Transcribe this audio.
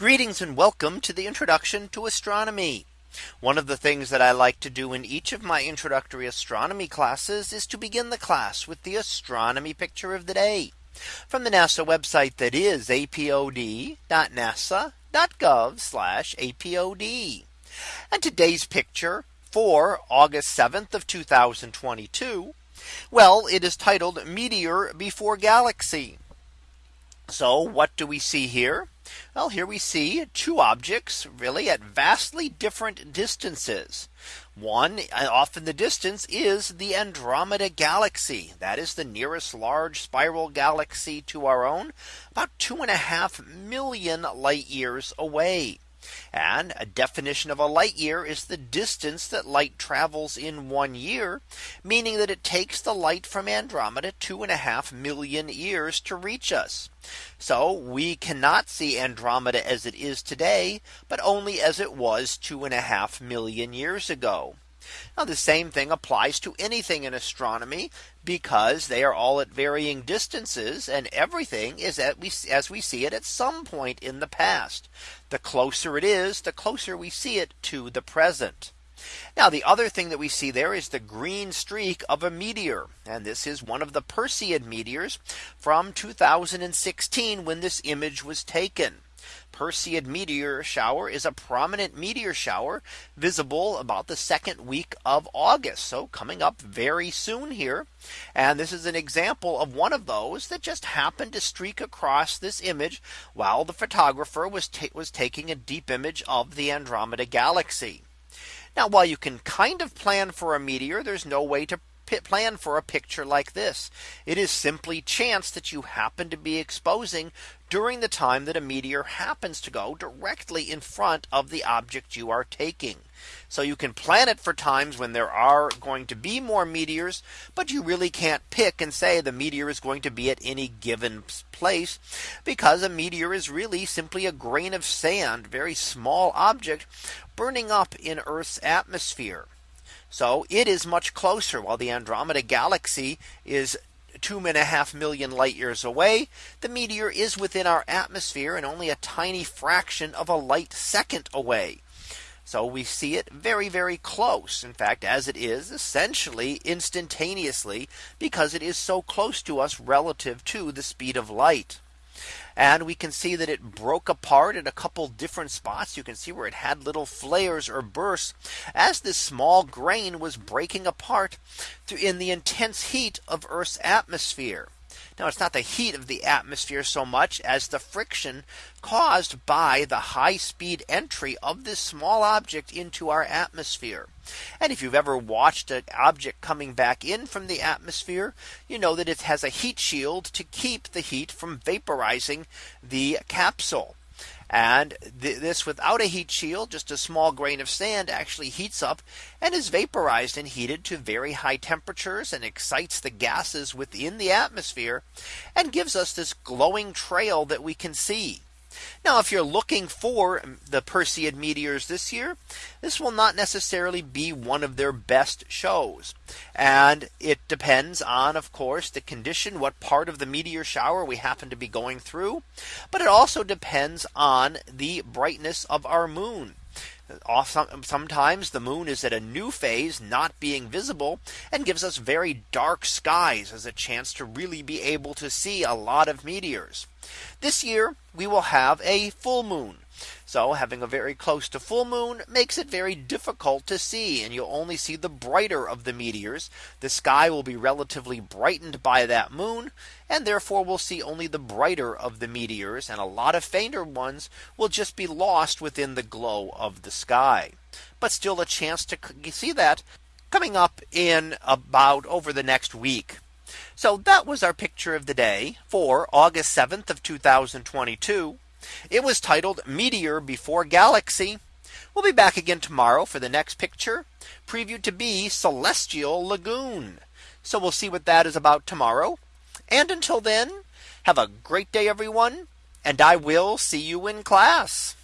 Greetings and welcome to the introduction to astronomy. One of the things that I like to do in each of my introductory astronomy classes is to begin the class with the astronomy picture of the day from the NASA website that is apod.nasa.gov apod. And today's picture for August 7th of 2022. Well, it is titled Meteor Before Galaxy. So what do we see here? Well, here we see two objects really at vastly different distances. One uh, off in the distance is the Andromeda galaxy. That is the nearest large spiral galaxy to our own about two and a half million light years away. And a definition of a light year is the distance that light travels in one year, meaning that it takes the light from Andromeda two and a half million years to reach us. So we cannot see Andromeda as it is today, but only as it was two and a half million years ago. Now the same thing applies to anything in astronomy because they are all at varying distances and everything is at we as we see it at some point in the past. The closer it is, the closer we see it to the present. Now the other thing that we see there is the green streak of a meteor. And this is one of the Perseid meteors from 2016 when this image was taken. Perseid meteor shower is a prominent meteor shower visible about the second week of August. So coming up very soon here. And this is an example of one of those that just happened to streak across this image while the photographer was was taking a deep image of the Andromeda galaxy. Now while you can kind of plan for a meteor, there's no way to plan for a picture like this. It is simply chance that you happen to be exposing during the time that a meteor happens to go directly in front of the object you are taking. So you can plan it for times when there are going to be more meteors, but you really can't pick and say the meteor is going to be at any given place because a meteor is really simply a grain of sand, very small object burning up in Earth's atmosphere. So it is much closer while the Andromeda galaxy is two and a half million light years away. The meteor is within our atmosphere and only a tiny fraction of a light second away. So we see it very, very close. In fact, as it is essentially instantaneously because it is so close to us relative to the speed of light. And we can see that it broke apart at a couple different spots. You can see where it had little flares or bursts as this small grain was breaking apart in the intense heat of Earth's atmosphere. Now it's not the heat of the atmosphere so much as the friction caused by the high speed entry of this small object into our atmosphere. And if you've ever watched an object coming back in from the atmosphere, you know that it has a heat shield to keep the heat from vaporizing the capsule. And th this without a heat shield, just a small grain of sand actually heats up and is vaporized and heated to very high temperatures and excites the gases within the atmosphere and gives us this glowing trail that we can see. Now if you're looking for the Perseid meteors this year, this will not necessarily be one of their best shows. And it depends on, of course, the condition, what part of the meteor shower we happen to be going through. But it also depends on the brightness of our moon sometimes the moon is at a new phase not being visible and gives us very dark skies as a chance to really be able to see a lot of meteors. This year we will have a full moon. So having a very close to full moon makes it very difficult to see and you'll only see the brighter of the meteors. The sky will be relatively brightened by that moon and therefore we'll see only the brighter of the meteors and a lot of fainter ones will just be lost within the glow of the sky. But still a chance to see that coming up in about over the next week. So that was our picture of the day for August 7th of 2022. It was titled Meteor Before Galaxy. We'll be back again tomorrow for the next picture previewed to be Celestial Lagoon. So we'll see what that is about tomorrow. And until then, have a great day, everyone. And I will see you in class.